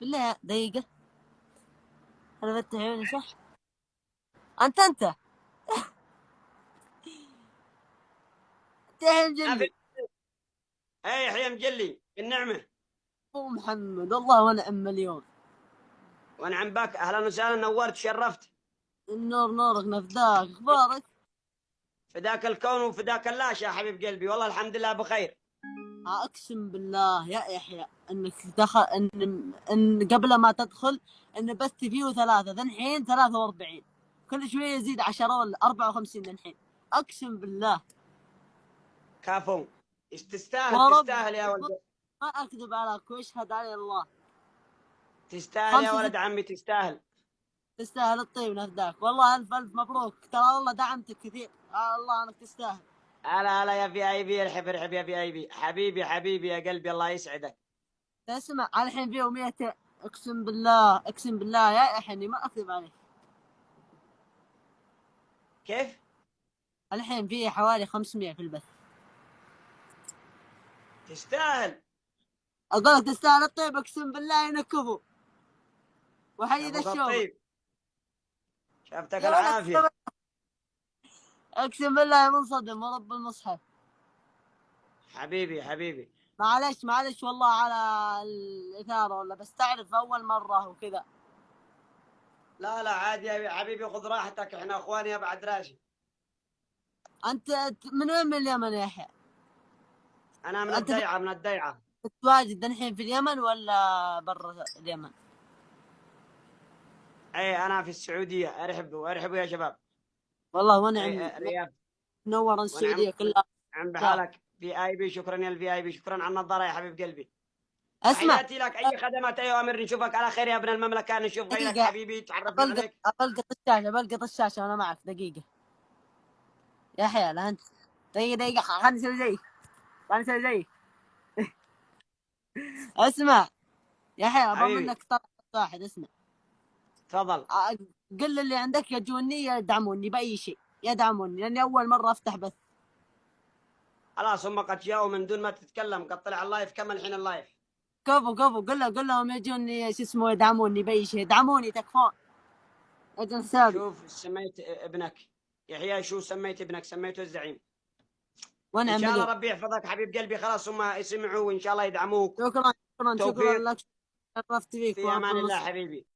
بالله دقيقة. أنا فتح عيوني صح. أنت أنت. يحيى مجلي. اي يحيى مجلي. النعمة أبو محمد والله ونعم مليون. ونعم بك أهلا وسهلا نورت شرفت. النور نورك نفداك. أخبارك؟ فداك الكون وفداك الله يا حبيب قلبي. والله الحمد لله بخير. أقسم بالله يا يحيى إنك دخل إن إن قبل ما تدخل ان بث فيه ثلاثة ذا الحين 43 كل شوية يزيد 10 ولا 54 ذا الحين أقسم بالله. كافو تستاهل؟ ورب- تستاهل يا ولد. ما أكذب عليك واشهد علي الله. تستاهل يا ولد عمي تستاهل. تستاهل الطيب نفداك. والله ألف ألف مبروك. ترى والله دعمتك كثير. آه الله أنك تستاهل. هلا هلا يا في أي بي ارحب ارحب يا في أي بي. حبيبي حبيبي يا قلبي الله يسعدك. اسمع الحين فيه 100 أقسم بالله أقسم بالله يا يحيى ما أكذب عليك. كيف؟ الحين فيه حوالي 500 في البث. تستاهل. أقول تستاهل الطيب أقسم بالله ينكفوا وحي ذا الشوق. شفتك العافية. اقسم بالله منصدم ورب المصحف. حبيبي حبيبي. معلش معلش والله على الإثارة ولا بس تعرف أول مرة وكذا. لا لا عادي يا حبيبي خذ راحتك إحنا اخوان يا بعد راشد أنت من وين من اليمن يا يحيى؟ أنا من الديعة من الديعة. تتواجد الحين في اليمن ولا برا اليمن؟ اي أنا في السعودية. أرحبوا أرحبوا يا شباب. والله أي ونعم رياض. منورا السعودية كلها. عم بحالك. VIP شكرا يا ال VIP شكرا على النظارة يا حبيب قلبي. أسمع. تحياتي لك أي خدمات اي اوامر نشوفك على خير يا ابن المملكة. نشوف غيرك. حبيبي تعرفنا بلقط عليك. بلقط الشاشة بلقط الشاشة وأنا معك. دقيقة. يا يحيى لا انت دقيقة دقيقة. خليني أسوي زيك خليني أسوي زيك أسمع. يا يحيى أبغى. منك طلب واحد. أسمع. تفضل. قل اللي عندك يجوني يدعموني بأي شيء. يدعموني لأني أول مرة أفتح بث. خلاص هم قد جاوا من دون ما تتكلم. قد طلع ال live كمل الحين ال live؟ كفو كفو قل له قل لهم يجوني شو اسمه يدعموني بأي شيء. يدعموني تكفون. أجل حسابي شوف سميت ابنك. يحيى شو سميت ابنك؟ سميته الزعيم. وأنا إن شاء الله ربي يحفظك حبيب قلبي. خلاص هم يسمعوا وإن شاء الله يدعموك. شكرا شكرا شكرا. لك. شرفت فيك في أمان الله حبيبي.